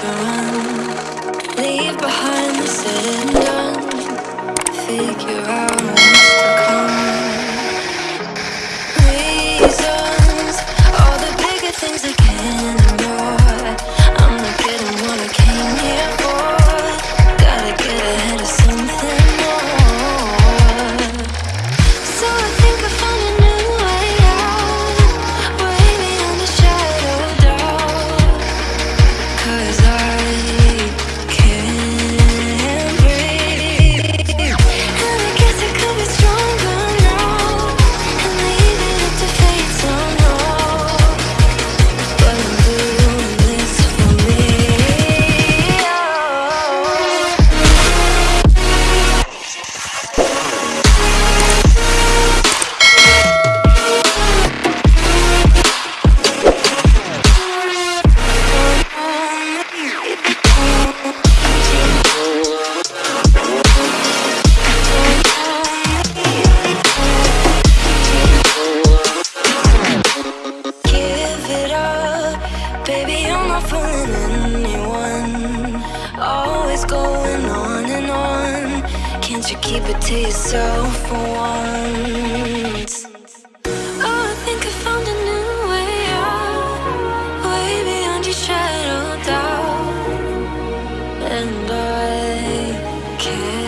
to Baby, I'm not fooling anyone. Always going on and on. Can't you keep it to yourself for once? Oh, I think I found a new way out. Way beyond your doubt. And I can't